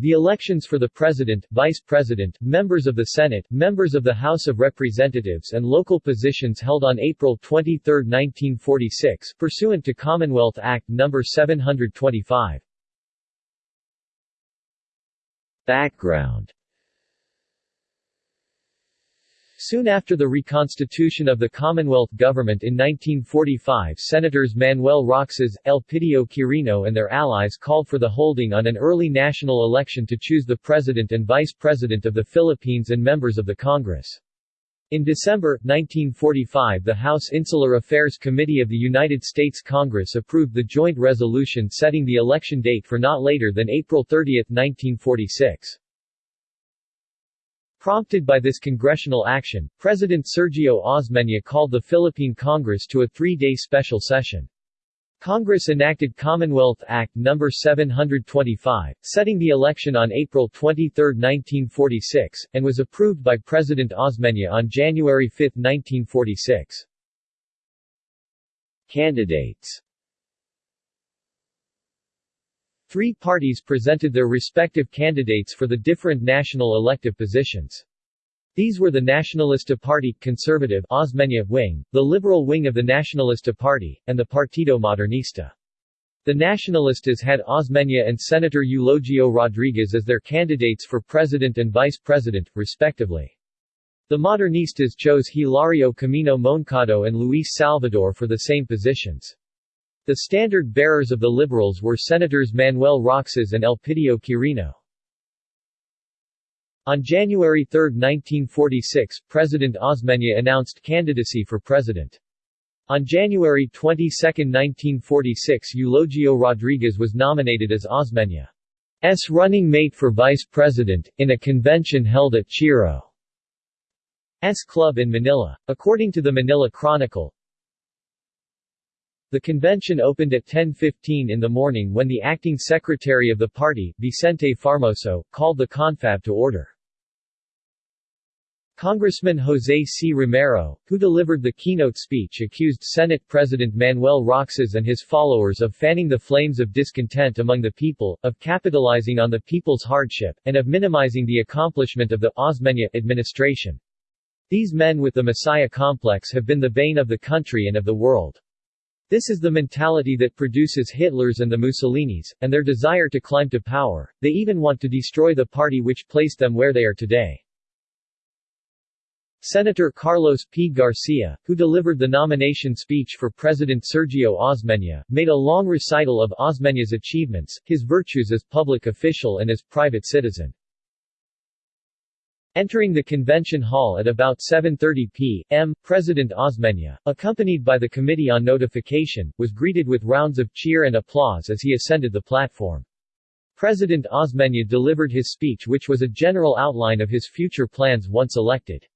The elections for the President, Vice President, members of the Senate, members of the House of Representatives and local positions held on April 23, 1946, pursuant to Commonwealth Act No. 725. Background Soon after the reconstitution of the Commonwealth government in 1945 Senators Manuel Roxas, Elpidio Quirino and their allies called for the holding on an early national election to choose the President and Vice President of the Philippines and members of the Congress. In December, 1945 the House Insular Affairs Committee of the United States Congress approved the joint resolution setting the election date for not later than April 30, 1946. Prompted by this congressional action, President Sergio Osmeña called the Philippine Congress to a three-day special session. Congress enacted Commonwealth Act No. 725, setting the election on April 23, 1946, and was approved by President Osmeña on January 5, 1946. Candidates Three parties presented their respective candidates for the different national elective positions. These were the Nacionalista Party conservative Osmeña wing, the liberal wing of the Nacionalista Party, and the Partido Modernista. The Nacionalistas had Osmeña and Senator Eulogio Rodriguez as their candidates for president and vice president, respectively. The Modernistas chose Hilario Camino Moncado and Luis Salvador for the same positions. The standard-bearers of the Liberals were Senators Manuel Roxas and Elpidio Quirino. On January 3, 1946, President Osmeña announced candidacy for president. On January 22, 1946 Eulogio Rodriguez was nominated as Osmeña's running mate for vice president, in a convention held at Chiro's Club in Manila. According to the Manila Chronicle, the convention opened at 10.15 in the morning when the acting secretary of the party, Vicente Farmoso, called the confab to order. Congressman Jose C. Romero, who delivered the keynote speech accused Senate President Manuel Roxas and his followers of fanning the flames of discontent among the people, of capitalizing on the people's hardship, and of minimizing the accomplishment of the Osmeña administration. These men with the Messiah complex have been the bane of the country and of the world. This is the mentality that produces Hitlers and the Mussolinis, and their desire to climb to power. They even want to destroy the party which placed them where they are today. Senator Carlos P. Garcia, who delivered the nomination speech for President Sergio Osmeña, made a long recital of Osmeña's achievements, his virtues as public official and as private citizen. Entering the convention hall at about 7.30 p.m., President Osmeña, accompanied by the Committee on Notification, was greeted with rounds of cheer and applause as he ascended the platform. President Osmeña delivered his speech which was a general outline of his future plans once elected.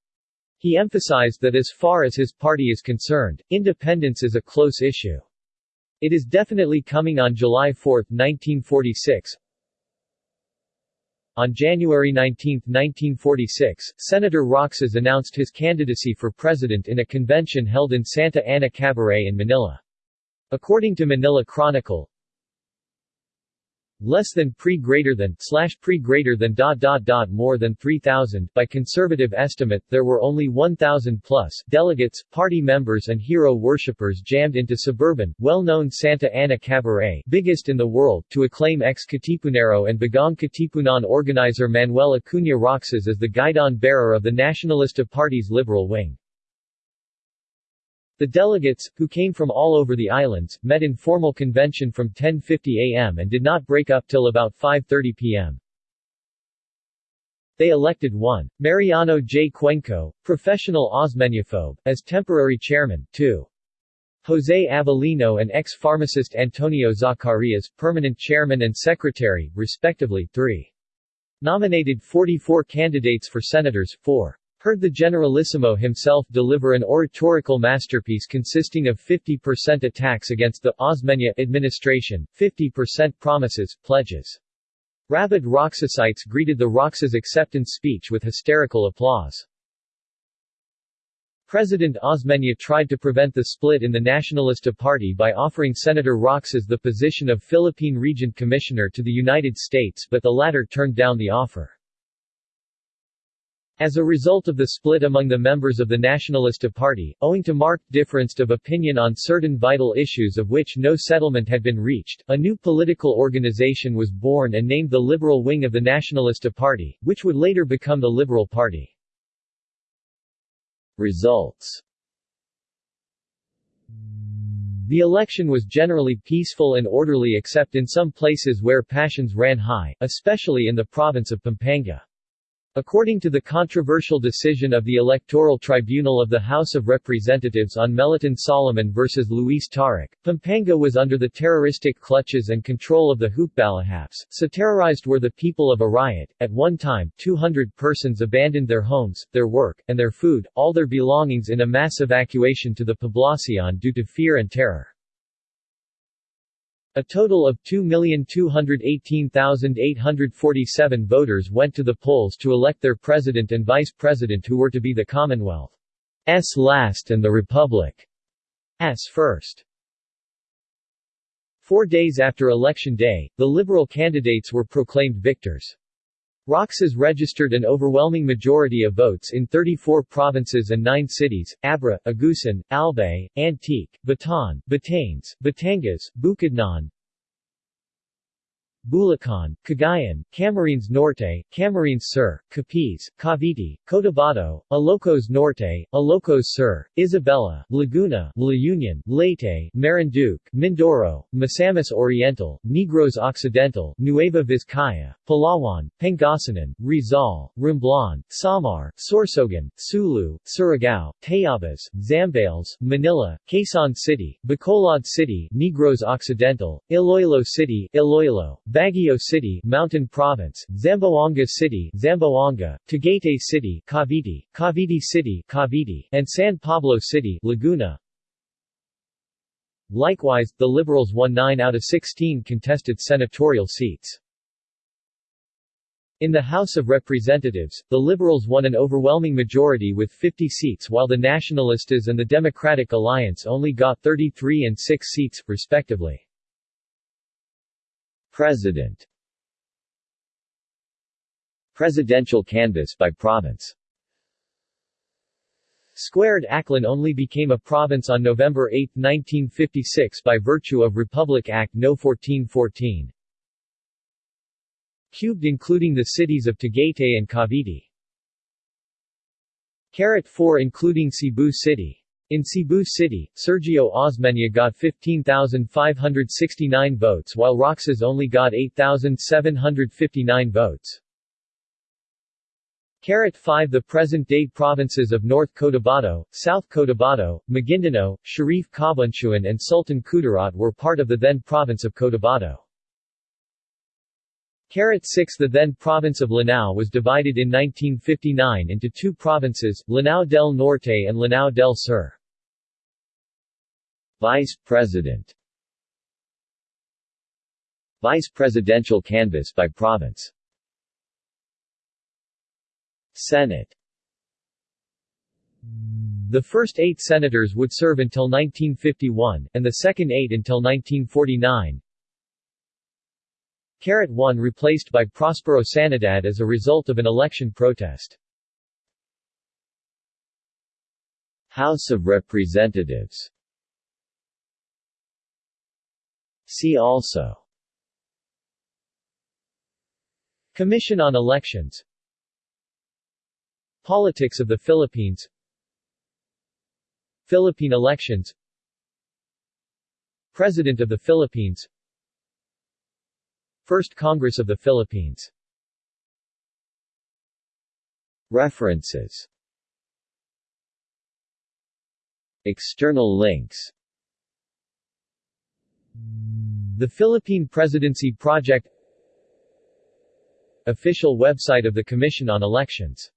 He emphasized that as far as his party is concerned, independence is a close issue. It is definitely coming on July 4, 1946, on January 19, 1946, Senator Roxas announced his candidacy for president in a convention held in Santa Ana Cabaret in Manila. According to Manila Chronicle, less than pre greater than slash pre greater than dot dot dot more than 3000 by conservative estimate there were only 1000 plus delegates party members and hero worshippers jammed into suburban well-known Santa Ana Cabaret biggest in the world to acclaim ex-Katipunero and Bagong Katipunan organizer Manuel Acuña Roxas as the guidon bearer of the Nacionalista Party's liberal wing the delegates, who came from all over the islands, met in formal convention from 10.50 am and did not break up till about 5.30 pm. They elected one. Mariano J. Cuenco, professional Osmeñaphobe, as temporary chairman, 2. Jose Avelino and ex-pharmacist Antonio Zacarias, permanent chairman and secretary, respectively, 3. Nominated 44 candidates for senators, 4 heard the Generalissimo himself deliver an oratorical masterpiece consisting of 50% attacks against the Osmeña administration, 50% promises, pledges. Rabid Roxasites greeted the Roxas acceptance speech with hysterical applause. President Osmeña tried to prevent the split in the Nacionalista Party by offering Senator Roxas the position of Philippine Resident Commissioner to the United States but the latter turned down the offer. As a result of the split among the members of the Nacionalista Party, owing to marked difference of opinion on certain vital issues of which no settlement had been reached, a new political organization was born and named the Liberal Wing of the Nacionalista Party, which would later become the Liberal Party. Results The election was generally peaceful and orderly except in some places where passions ran high, especially in the province of Pampanga. According to the controversial decision of the Electoral Tribunal of the House of Representatives on Meliton Solomon versus Luis Taruc, Pampanga was under the terroristic clutches and control of the Hukbalahapes, so terrorized were the people of Arayat. At one time, 200 persons abandoned their homes, their work, and their food, all their belongings in a mass evacuation to the Poblacion due to fear and terror. A total of 2,218,847 voters went to the polls to elect their president and vice president who were to be the Commonwealth's last and the Republic's first. Four days after Election Day, the Liberal candidates were proclaimed victors. Roxas registered an overwhelming majority of votes in 34 provinces and 9 cities, Abra, Agusan, Albay, Antique, Bataan, Batanes, Batangas, Bukidnon, Bulacan, Cagayan, Camarines Norte, Camarines Sur, Capiz, Cavite, Cotabato, Ilocos Norte, Ilocos Sur, Isabela, Laguna, La Union, Leyte, Marinduque, Mindoro, Misamis Oriental, Negros Occidental, Nueva Vizcaya, Palawan, Pangasinan, Rizal, Romblon, Samar, Sorsogon, Sulu, Surigao, Tayabas, Zambales, Manila, Quezon City, Bacolod City, Negros Occidental, Iloilo City, Iloilo, Baguio City, Mountain Province, Zamboanga City, Zamboanga, Tagaytay City, Cavite, Cavite City, Cavite, and San Pablo City, Laguna. Likewise, the Liberals won 9 out of 16 contested senatorial seats. In the House of Representatives, the Liberals won an overwhelming majority with 50 seats while the Nacionalistas and the Democratic Alliance only got 33 and 6 seats, respectively. President Presidential canvass by province Squared Aklan only became a province on November 8, 1956 by virtue of Republic Act No. 1414. Cubed including the cities of Tagaytay and Cavite. Carat 4 including Cebu City. In Cebu City, Sergio Osmeña got 15,569 votes while Roxas only got 8,759 votes. Carat 5 The present-day provinces of North Cotabato, South Cotabato, Maguindanao, Sharif Kabunsuan and Sultan Kudarat were part of the then province of Cotabato. Carat 6 The then province of Lanao was divided in 1959 into two provinces, Lanao del Norte and Lanao del Sur. Vice President Vice Presidential canvass by province Senate The first eight senators would serve until 1951, and the second eight until 1949. Carat 1 replaced by Prospero Sanidad as a result of an election protest. House of Representatives See also. Commission on Elections. Politics of the Philippines. Philippine elections. President of the Philippines. First Congress of the Philippines. References. External links the Philippine Presidency Project Official website of the Commission on Elections